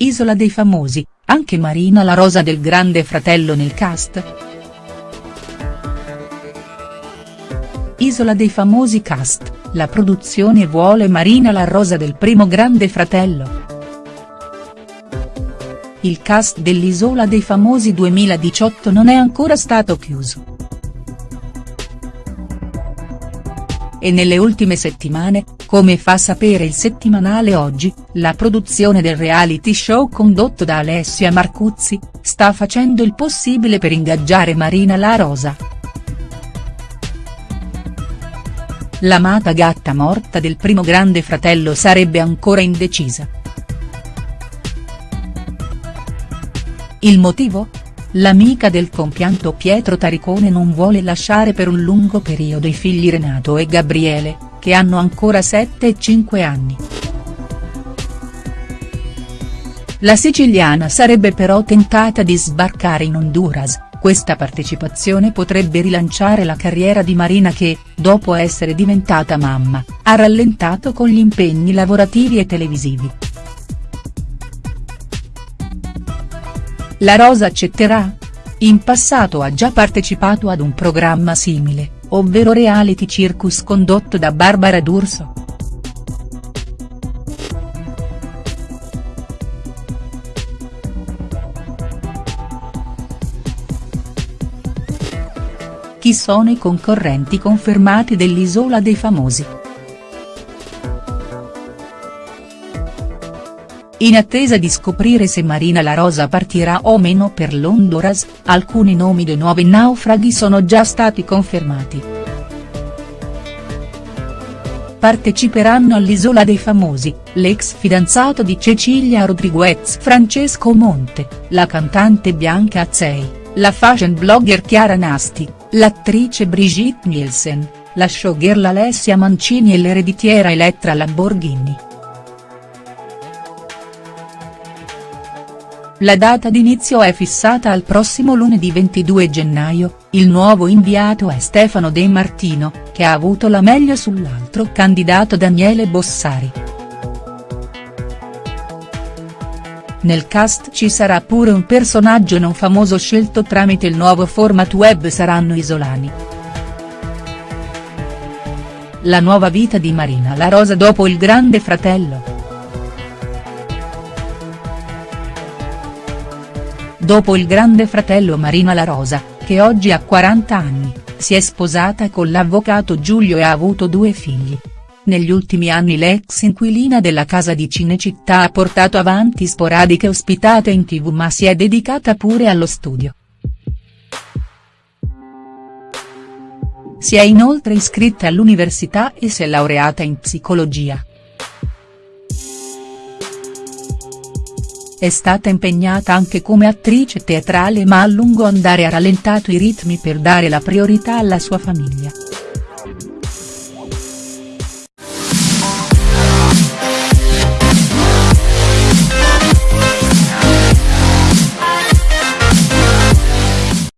Isola dei famosi, anche Marina la rosa del grande fratello nel cast?. Isola dei famosi cast, la produzione vuole Marina la rosa del primo grande fratello. Il cast dell'Isola dei famosi 2018 non è ancora stato chiuso. E nelle ultime settimane, come fa sapere il settimanale Oggi, la produzione del reality show condotto da Alessia Marcuzzi, sta facendo il possibile per ingaggiare Marina La Rosa. L'amata gatta morta del primo grande fratello sarebbe ancora indecisa. Il motivo? L'amica del compianto Pietro Taricone non vuole lasciare per un lungo periodo i figli Renato e Gabriele, che hanno ancora 7 e 5 anni. La siciliana sarebbe però tentata di sbarcare in Honduras, questa partecipazione potrebbe rilanciare la carriera di Marina che, dopo essere diventata mamma, ha rallentato con gli impegni lavorativi e televisivi. La Rosa accetterà? In passato ha già partecipato ad un programma simile, ovvero Reality Circus condotto da Barbara D'Urso. Chi sono i concorrenti confermati dell'Isola dei Famosi?. In attesa di scoprire se Marina La Rosa partirà o meno per l'Honduras, alcuni nomi dei nuovi naufraghi sono già stati confermati. Parteciperanno all'Isola dei Famosi, l'ex fidanzato di Cecilia Rodriguez Francesco Monte, la cantante Bianca Azzei, la fashion blogger Chiara Nasti, l'attrice Brigitte Nielsen, la showgirl Alessia Mancini e l'ereditiera Elettra Lamborghini. La data d'inizio è fissata al prossimo lunedì 22 gennaio, il nuovo inviato è Stefano De Martino, che ha avuto la meglio sull'altro candidato Daniele Bossari. Nel cast ci sarà pure un personaggio non famoso scelto tramite il nuovo format web Saranno Isolani. La nuova vita di Marina La Rosa dopo il grande fratello. Dopo il grande fratello Marina La Rosa, che oggi ha 40 anni, si è sposata con l'avvocato Giulio e ha avuto due figli. Negli ultimi anni l'ex inquilina della casa di Cinecittà ha portato avanti sporadiche ospitate in tv ma si è dedicata pure allo studio. Si è inoltre iscritta all'università e si è laureata in psicologia. È stata impegnata anche come attrice teatrale ma a lungo andare ha rallentato i ritmi per dare la priorità alla sua famiglia.